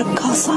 ragazza